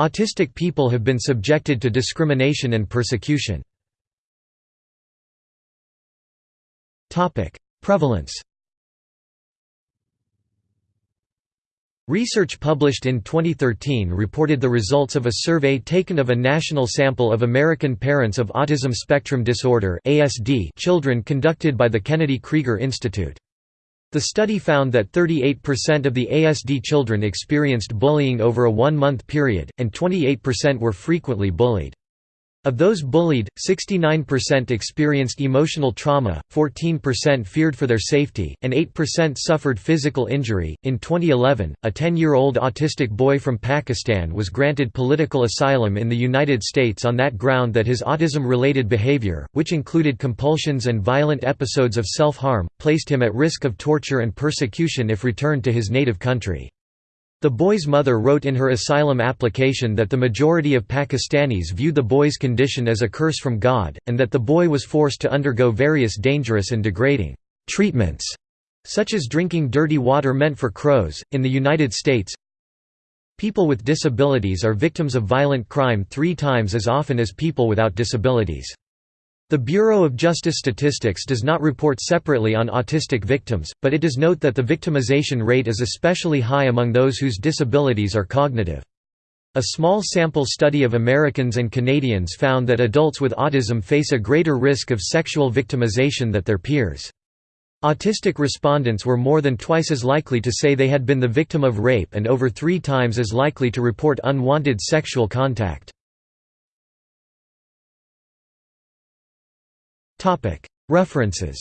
Autistic people have been subjected to discrimination and persecution. Prevalence Research published in 2013 reported the results of a survey taken of a national sample of American parents of autism spectrum disorder children conducted by the Kennedy Krieger Institute. The study found that 38% of the ASD children experienced bullying over a one-month period, and 28% were frequently bullied. Of those bullied, 69% experienced emotional trauma, 14% feared for their safety, and 8% suffered physical injury. In 2011, a 10 year old autistic boy from Pakistan was granted political asylum in the United States on that ground that his autism related behavior, which included compulsions and violent episodes of self harm, placed him at risk of torture and persecution if returned to his native country. The boy's mother wrote in her asylum application that the majority of Pakistanis viewed the boy's condition as a curse from God, and that the boy was forced to undergo various dangerous and degrading treatments, such as drinking dirty water meant for crows. In the United States, people with disabilities are victims of violent crime three times as often as people without disabilities. The Bureau of Justice Statistics does not report separately on autistic victims, but it does note that the victimization rate is especially high among those whose disabilities are cognitive. A small sample study of Americans and Canadians found that adults with autism face a greater risk of sexual victimization than their peers. Autistic respondents were more than twice as likely to say they had been the victim of rape and over three times as likely to report unwanted sexual contact. References